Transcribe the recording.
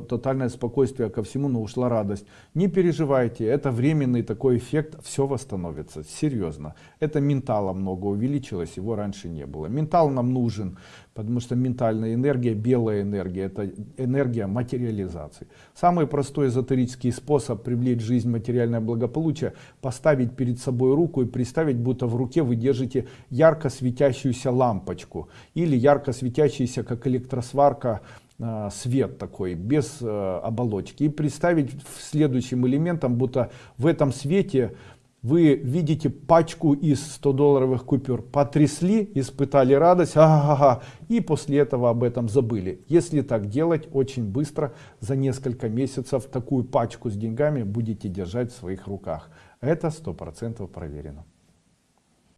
тотальное спокойствие ко всему, но ушла радость. Не переживайте, это временный такой эффект, все восстановится, серьезно. Это ментала много увеличилось, его раньше не было. Ментал нам нужен, потому что ментальная энергия, белая энергия, это энергия материализации. Самый простой эзотерический способ привлечь в жизнь материальное благополучие, поставить перед собой руку и представить, будто в руке вы держите ярко светящуюся лампочку или ярко светящийся, как электросварка, свет такой без э, оболочки. И представить следующим элементом будто в этом свете вы видите пачку из 100 долларовых купюр. Потрясли испытали радость ага, и после этого об этом забыли. Если так делать очень быстро за несколько месяцев такую пачку с деньгами будете держать в своих руках. Это сто процентов проверено